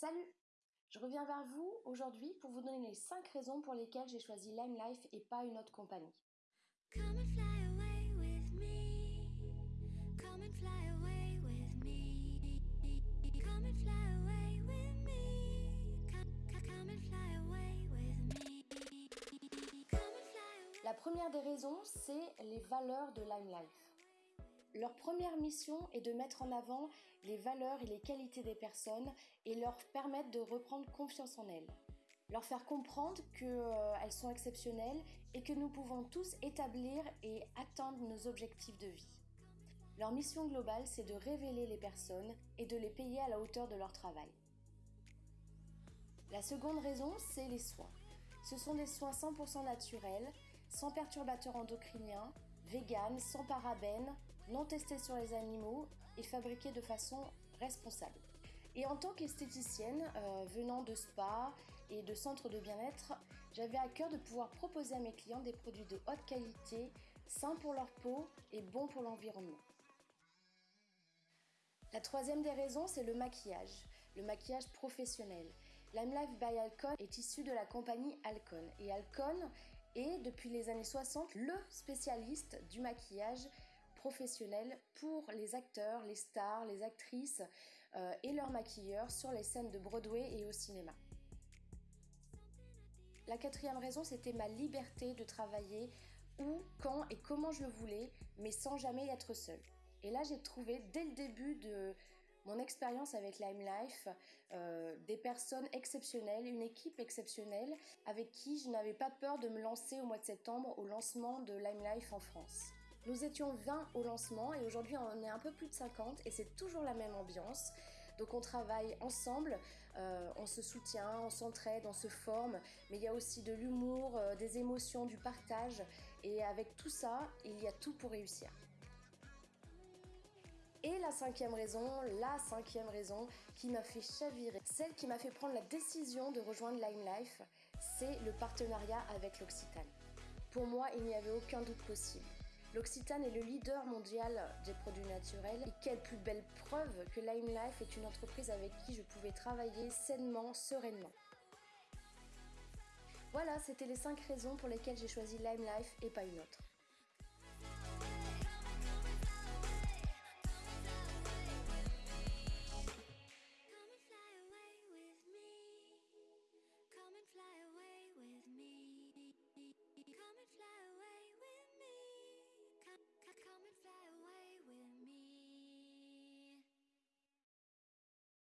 Salut! Je reviens vers vous aujourd'hui pour vous donner les 5 raisons pour lesquelles j'ai choisi Lime Life et pas une autre compagnie. La première des raisons, c'est les valeurs de Lime Life. Leur première mission est de mettre en avant les valeurs et les qualités des personnes et leur permettre de reprendre confiance en elles. Leur faire comprendre qu'elles euh, sont exceptionnelles et que nous pouvons tous établir et atteindre nos objectifs de vie. Leur mission globale, c'est de révéler les personnes et de les payer à la hauteur de leur travail. La seconde raison, c'est les soins. Ce sont des soins 100% naturels, sans perturbateurs endocriniens, vegan, sans parabènes, non testé sur les animaux et fabriqué de façon responsable. Et en tant qu'esthéticienne, euh, venant de spa et de centres de bien-être, j'avais à cœur de pouvoir proposer à mes clients des produits de haute qualité, sains pour leur peau et bons pour l'environnement. La troisième des raisons, c'est le maquillage, le maquillage professionnel. Lime Life by Alcon est issu de la compagnie Alcon et Alcon est depuis les années 60 le spécialiste du maquillage professionnel pour les acteurs, les stars, les actrices euh, et leurs maquilleurs sur les scènes de Broadway et au cinéma. La quatrième raison, c'était ma liberté de travailler où, quand et comment je le voulais, mais sans jamais être seule. Et là, j'ai trouvé dès le début de mon expérience avec Lime Life, euh, des personnes exceptionnelles, une équipe exceptionnelle avec qui je n'avais pas peur de me lancer au mois de septembre au lancement de Lime Life en France. Nous étions 20 au lancement et aujourd'hui on est un peu plus de 50 et c'est toujours la même ambiance. Donc on travaille ensemble, euh, on se soutient, on s'entraide, on se forme, mais il y a aussi de l'humour, euh, des émotions, du partage et avec tout ça, il y a tout pour réussir. Et la cinquième raison, la cinquième raison qui m'a fait chavirer, celle qui m'a fait prendre la décision de rejoindre Lime Life, c'est le partenariat avec l'Occitane. Pour moi, il n'y avait aucun doute possible. L'Occitane est le leader mondial des produits naturels et quelle plus belle preuve que Lime Life est une entreprise avec qui je pouvais travailler sainement, sereinement. Voilà, c'était les 5 raisons pour lesquelles j'ai choisi Lime Life et pas une autre.